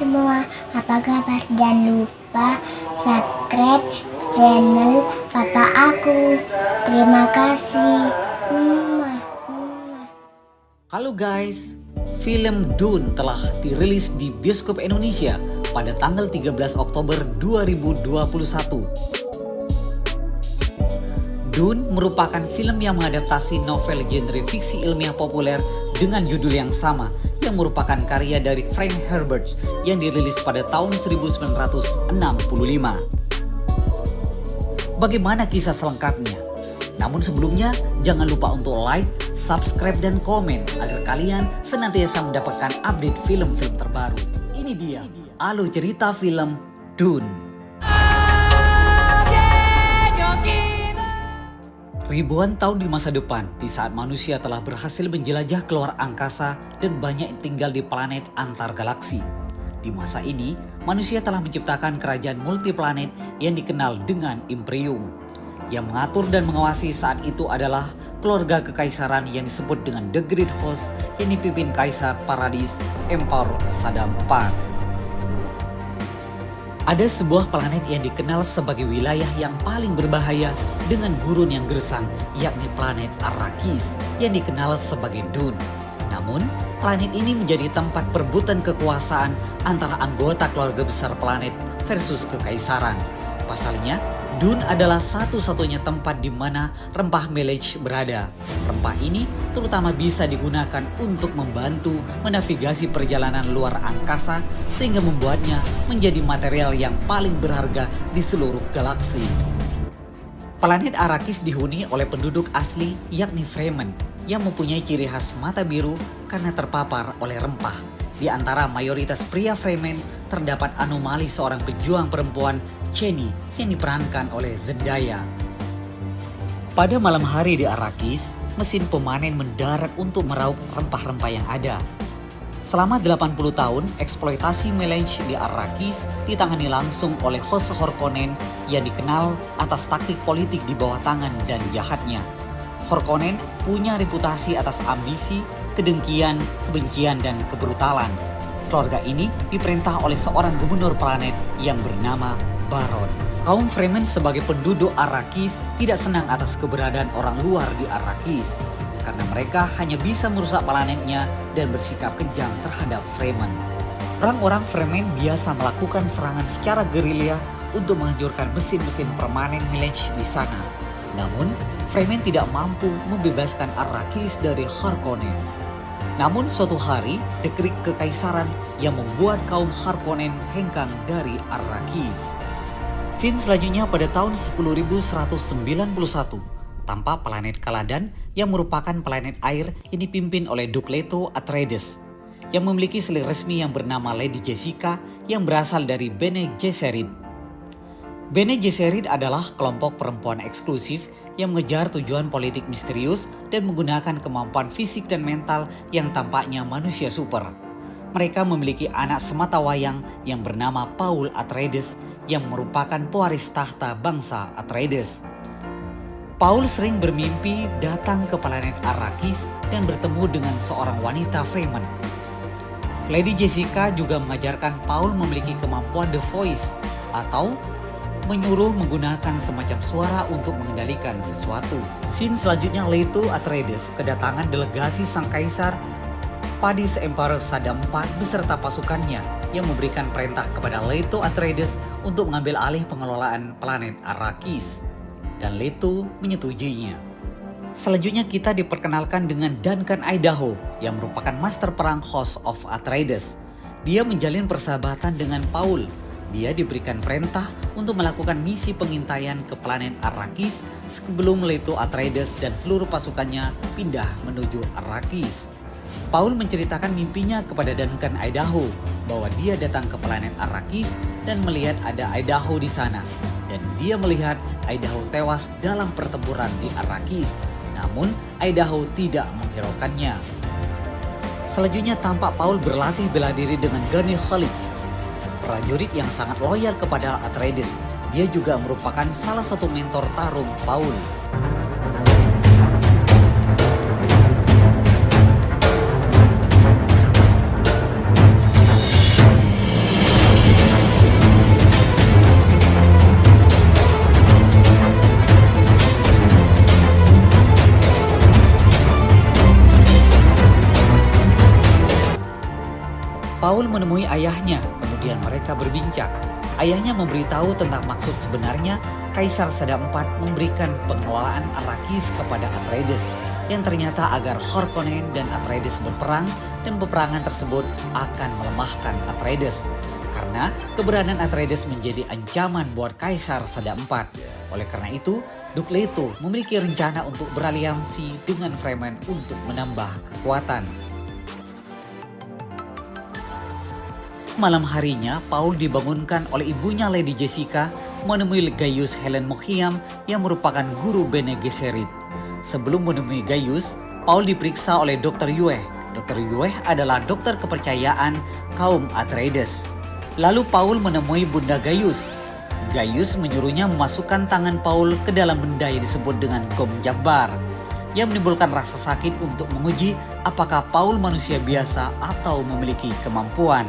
semua, apa kabar? Jangan lupa subscribe channel papa aku. Terima kasih. Halo guys, film Dune telah dirilis di bioskop Indonesia pada tanggal 13 Oktober 2021. Dune merupakan film yang mengadaptasi novel genre fiksi ilmiah populer dengan judul yang sama yang merupakan karya dari Frank Herbert yang dirilis pada tahun 1965. Bagaimana kisah selengkapnya? Namun sebelumnya, jangan lupa untuk like, subscribe, dan komen agar kalian senantiasa mendapatkan update film-film terbaru. Ini dia, alur cerita film Dune. Ribuan tahun di masa depan, di saat manusia telah berhasil menjelajah keluar angkasa dan banyak tinggal di planet antar galaksi. Di masa ini, manusia telah menciptakan kerajaan multiplanet yang dikenal dengan Imperium. Yang mengatur dan mengawasi saat itu adalah keluarga kekaisaran yang disebut dengan The Great Host yang dipimpin Kaisar Paradis Emperor Saddam IV. Ada sebuah planet yang dikenal sebagai wilayah yang paling berbahaya dengan gurun yang gersang, yakni planet Arrakis yang dikenal sebagai Dune. Namun, planet ini menjadi tempat perebutan kekuasaan antara anggota keluarga besar planet versus kekaisaran. Pasalnya, Dune adalah satu-satunya tempat di mana rempah melej berada. Rempah ini terutama bisa digunakan untuk membantu menavigasi perjalanan luar angkasa sehingga membuatnya menjadi material yang paling berharga di seluruh galaksi. Planet Arrakis dihuni oleh penduduk asli yakni Fremen yang mempunyai ciri khas mata biru karena terpapar oleh rempah. Di antara mayoritas pria Fremen terdapat anomali seorang pejuang perempuan Cheney yang diperankan oleh Zendaya. Pada malam hari di Arrakis, mesin pemanen mendarat untuk meraup rempah-rempah yang ada. Selama 80 tahun, eksploitasi melange di Arrakis ditangani langsung oleh host Horkonnen yang dikenal atas taktik politik di bawah tangan dan jahatnya. Horkonnen punya reputasi atas ambisi, kedengkian, kebencian, dan kebrutalan. Keluarga ini diperintah oleh seorang gubernur planet yang bernama Baron. Kaum Fremen sebagai penduduk Arrakis tidak senang atas keberadaan orang luar di Arrakis karena mereka hanya bisa merusak planetnya dan bersikap kejam terhadap Fremen. Orang-orang Fremen biasa melakukan serangan secara gerilya untuk menghancurkan mesin-mesin permanen Milage di sana. Namun, Fremen tidak mampu membebaskan Arrakis dari Harkonnen. Namun suatu hari, dekrik kekaisaran yang membuat kaum Harkonnen hengkang dari Arrakis. Scene selanjutnya pada tahun 10191, tampak planet Kaladan yang merupakan planet air yang dipimpin oleh Duke Leto Atreides, yang memiliki selir resmi yang bernama Lady Jessica yang berasal dari Bene Gesserit. Bene Gesserit adalah kelompok perempuan eksklusif yang mengejar tujuan politik misterius dan menggunakan kemampuan fisik dan mental yang tampaknya manusia super. Mereka memiliki anak semata wayang yang bernama Paul Atreides yang merupakan pewaris tahta bangsa Atreides. Paul sering bermimpi datang ke planet Arrakis dan bertemu dengan seorang wanita Fremen. Lady Jessica juga mengajarkan Paul memiliki kemampuan The Voice atau menyuruh menggunakan semacam suara untuk mengendalikan sesuatu. Scene selanjutnya Leto Atreides kedatangan delegasi sang kaisar Padis Emperor Saddam IV beserta pasukannya yang memberikan perintah kepada Leto Atreides untuk mengambil alih pengelolaan planet Arrakis. Dan Leto menyetujuinya. Selanjutnya kita diperkenalkan dengan Duncan Idaho yang merupakan master perang House of Atreides. Dia menjalin persahabatan dengan Paul. Dia diberikan perintah untuk melakukan misi pengintaian ke planet Arrakis sebelum Leto Atreides dan seluruh pasukannya pindah menuju Arrakis. Paul menceritakan mimpinya kepada Duncan Idaho bahwa dia datang ke planet Arrakis dan melihat ada Idaho di sana. Dan dia melihat Idaho tewas dalam pertempuran di Arrakis. Namun Idaho tidak menghiraukannya. Selanjutnya tampak Paul berlatih bela diri dengan Gurney Khalid, prajurit yang sangat loyal kepada Atreides. Dia juga merupakan salah satu mentor tarung Paul. Menemui ayahnya, kemudian mereka berbincang. Ayahnya memberitahu tentang maksud sebenarnya Kaisar Sada IV memberikan pengelolaan Arrakis kepada Atreides yang ternyata agar Harkonnen dan Atreides berperang dan peperangan tersebut akan melemahkan Atreides karena keberadaan Atreides menjadi ancaman buat Kaisar Sada IV. Oleh karena itu, Duke Leto memiliki rencana untuk beraliansi dengan Fremen untuk menambah kekuatan. Malam harinya, Paul dibangunkan oleh ibunya Lady Jessica menemui Gaius Helen Mohiam yang merupakan guru Bene Gesserit. Sebelum menemui Gaius, Paul diperiksa oleh Dr. Yue. Dr. Yue adalah dokter kepercayaan kaum Atreides. Lalu Paul menemui Bunda Gaius. Gaius menyuruhnya memasukkan tangan Paul ke dalam benda yang disebut dengan Gom Jabbar yang menimbulkan rasa sakit untuk menguji apakah Paul manusia biasa atau memiliki kemampuan.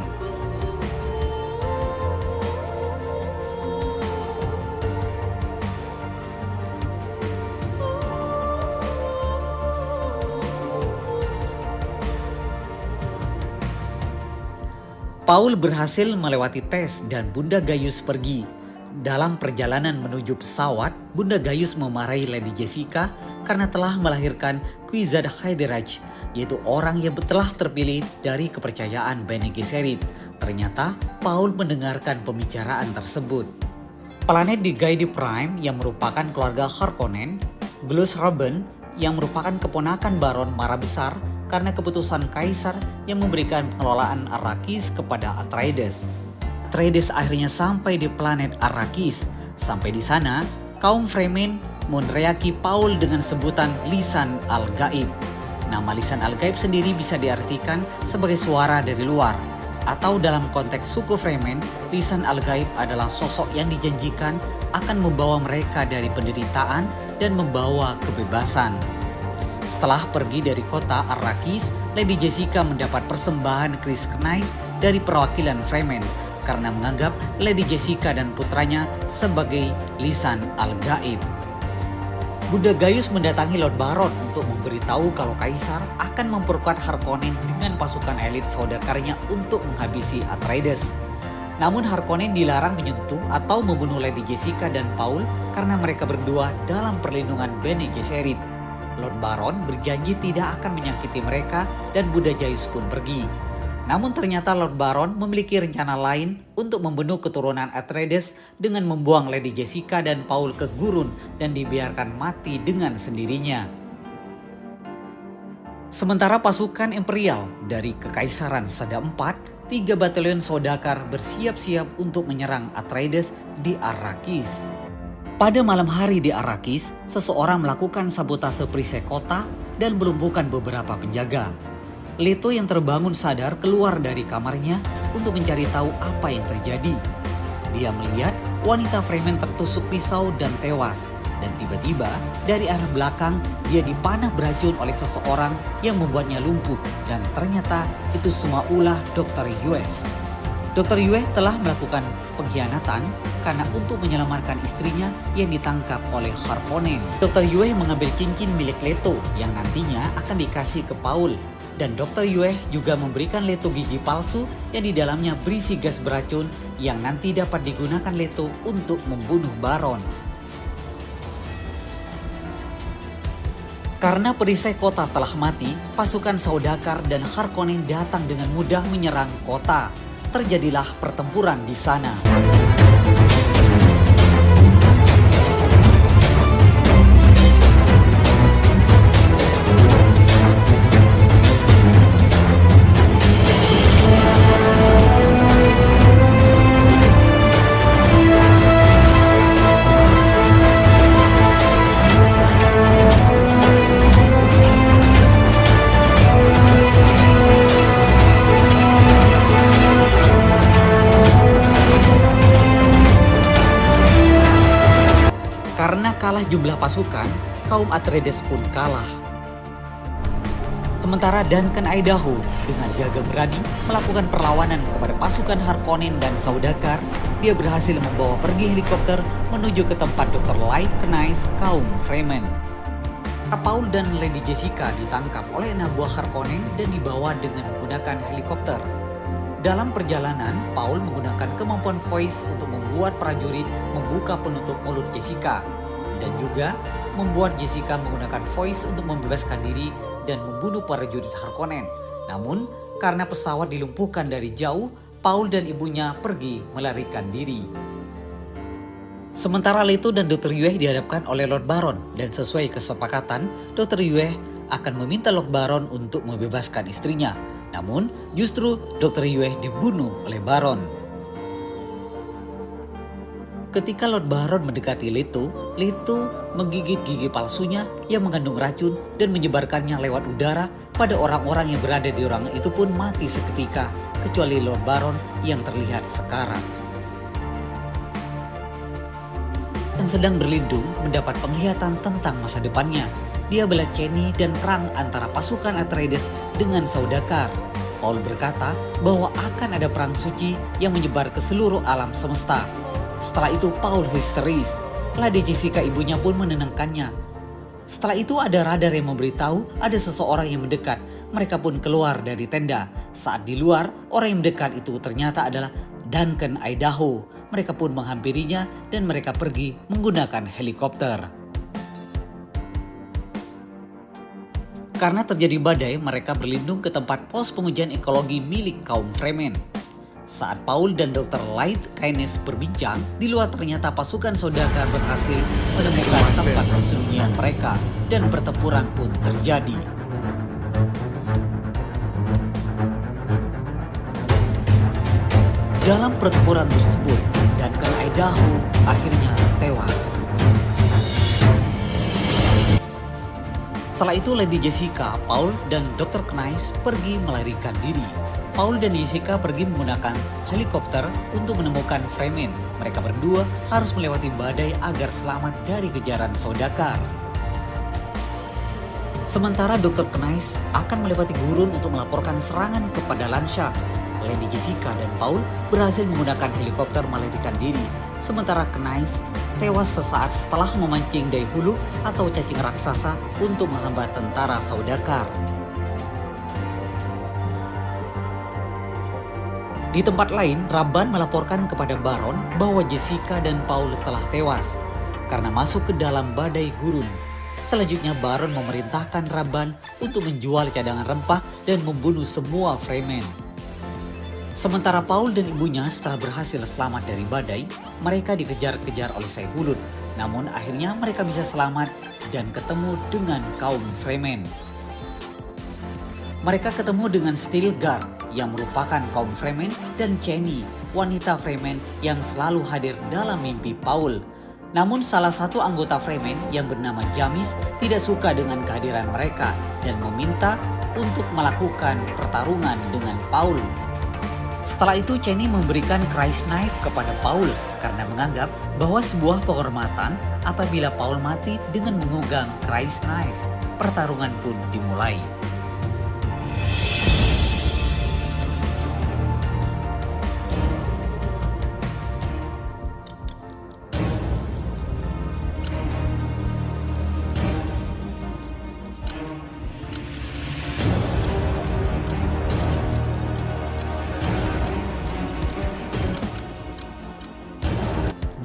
Paul berhasil melewati tes dan Bunda Gaius pergi. Dalam perjalanan menuju pesawat, Bunda Gaius memarahi Lady Jessica karena telah melahirkan Quizad Haideraj, yaitu orang yang telah terpilih dari kepercayaan Bene Gesserit. Ternyata Paul mendengarkan pembicaraan tersebut. Planet di Gaidi Prime yang merupakan keluarga Harkonnen, Glus Robin yang merupakan keponakan Baron Mara Besar karena keputusan Kaisar yang memberikan pengelolaan Arrakis kepada Atreides. Atreides akhirnya sampai di planet Arrakis. Sampai di sana, kaum Fremen meneriaki Paul dengan sebutan Lisan Al-Gaib. Nama Lisan Al-Gaib sendiri bisa diartikan sebagai suara dari luar. Atau dalam konteks suku Fremen, Lisan Al-Gaib adalah sosok yang dijanjikan akan membawa mereka dari penderitaan dan membawa kebebasan. Setelah pergi dari kota Arrakis, Lady Jessica mendapat persembahan Chris Knife dari perwakilan Fremen karena menganggap Lady Jessica dan putranya sebagai lisan al-gaib. Bunda Gaius mendatangi Lord Baron untuk memberitahu kalau Kaisar akan memperkuat Harkonnen dengan pasukan elit saudakarnya untuk menghabisi Atreides. Namun Harkonnen dilarang menyentuh atau membunuh Lady Jessica dan Paul karena mereka berdua dalam perlindungan Bene Gesserit. Lord Baron berjanji tidak akan menyakiti mereka dan Buddha Jais pun pergi. Namun ternyata Lord Baron memiliki rencana lain untuk membunuh keturunan Atreides dengan membuang Lady Jessica dan Paul ke gurun dan dibiarkan mati dengan sendirinya. Sementara pasukan Imperial dari Kekaisaran Sada IV, tiga batalion Sodakar bersiap-siap untuk menyerang Atreides di Arrakis. Pada malam hari di Arrakis, seseorang melakukan sabotase perisai kota dan melumpuhkan beberapa penjaga. Leto yang terbangun sadar keluar dari kamarnya untuk mencari tahu apa yang terjadi. Dia melihat wanita Fremen tertusuk pisau dan tewas. Dan tiba-tiba dari arah belakang dia dipanah beracun oleh seseorang yang membuatnya lumpuh. Dan ternyata itu semua ulah Dr. Yue. Dr. Yue telah melakukan pengkhianatan karena untuk menyelamatkan istrinya yang ditangkap oleh Harkonnen. Dr. Yue mengambil cincin milik Leto yang nantinya akan dikasih ke Paul. Dan Dr. Yue juga memberikan Leto gigi palsu yang di dalamnya berisi gas beracun yang nanti dapat digunakan Leto untuk membunuh Baron. Karena perisai kota telah mati, pasukan Saudakar dan Harkonnen datang dengan mudah menyerang kota terjadilah pertempuran di sana. Kalah jumlah pasukan, kaum Atreides pun kalah. Sementara Duncan Idaho dengan gagah berani melakukan perlawanan kepada pasukan Harkonnen dan Saudakar, dia berhasil membawa pergi helikopter menuju ke tempat Dr. Light Knights kaum Fremen. Paul dan Lady Jessica ditangkap oleh anak buah Harkonnen dan dibawa dengan menggunakan helikopter. Dalam perjalanan, Paul menggunakan kemampuan voice untuk membuat prajurit membuka penutup mulut Jessica dan juga membuat Jessica menggunakan voice untuk membebaskan diri dan membunuh prajurit Harkonnen. Namun, karena pesawat dilumpuhkan dari jauh, Paul dan ibunya pergi melarikan diri. Sementara Leto dan Dr. Yue dihadapkan oleh Lord Baron dan sesuai kesepakatan, Dr. Yue akan meminta Lord Baron untuk membebaskan istrinya namun justru Dr. Yue dibunuh oleh Baron. Ketika Lord Baron mendekati Leto, Leto menggigit gigi palsunya yang mengandung racun dan menyebarkannya lewat udara pada orang-orang yang berada di ruangan itu pun mati seketika, kecuali Lord Baron yang terlihat sekarang. Yang sedang berlindung mendapat penglihatan tentang masa depannya dia bela Cheney dan perang antara pasukan Atreides dengan Saudakar. Paul berkata bahwa akan ada perang suci yang menyebar ke seluruh alam semesta. Setelah itu Paul histeris. Lady Jessica ibunya pun menenangkannya. Setelah itu ada radar yang memberitahu ada seseorang yang mendekat. Mereka pun keluar dari tenda. Saat di luar, orang yang mendekat itu ternyata adalah Duncan Idaho. Mereka pun menghampirinya dan mereka pergi menggunakan helikopter. Karena terjadi badai, mereka berlindung ke tempat pos pengujian ekologi milik kaum Fremen. Saat Paul dan Dr. Light Keynes berbincang, di luar ternyata pasukan Sodakar berhasil menemukan tempat persembunyian mereka dan pertempuran pun terjadi. Dalam pertempuran tersebut, Duncan Idaho akhirnya tewas. Setelah itu Lady Jessica, Paul, dan Dr. Knight pergi melarikan diri. Paul dan Jessica pergi menggunakan helikopter untuk menemukan Fremen. Mereka berdua harus melewati badai agar selamat dari kejaran Sodakar. Sementara Dr. Knight akan melewati gurun untuk melaporkan serangan kepada Lansha. Lady Jessica dan Paul berhasil menggunakan helikopter melarikan diri sementara Knais tewas sesaat setelah memancing hulu atau cacing raksasa untuk menghambat tentara Saudakar. Di tempat lain, Raban melaporkan kepada Baron bahwa Jessica dan Paul telah tewas karena masuk ke dalam badai gurun. Selanjutnya Baron memerintahkan Raban untuk menjual cadangan rempah dan membunuh semua Fremen. Sementara Paul dan ibunya setelah berhasil selamat dari badai, mereka dikejar-kejar oleh Saihulun. Namun akhirnya mereka bisa selamat dan ketemu dengan kaum Fremen. Mereka ketemu dengan Stilgar yang merupakan kaum Fremen dan Cheney, wanita Fremen yang selalu hadir dalam mimpi Paul. Namun salah satu anggota Fremen yang bernama Jamis tidak suka dengan kehadiran mereka dan meminta untuk melakukan pertarungan dengan Paul. Setelah itu Cheney memberikan Christ Knife kepada Paul karena menganggap bahwa sebuah penghormatan apabila Paul mati dengan mengugang Christ Knife. Pertarungan pun dimulai.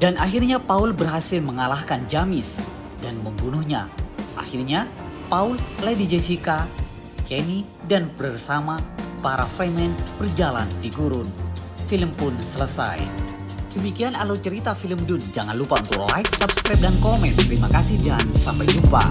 Dan akhirnya Paul berhasil mengalahkan Jamis dan membunuhnya. Akhirnya Paul, Lady Jessica, Kenny, dan bersama para Fremen berjalan di gurun. Film pun selesai. Demikian alur cerita film Dun. Jangan lupa untuk like, subscribe, dan komen. Terima kasih dan sampai jumpa.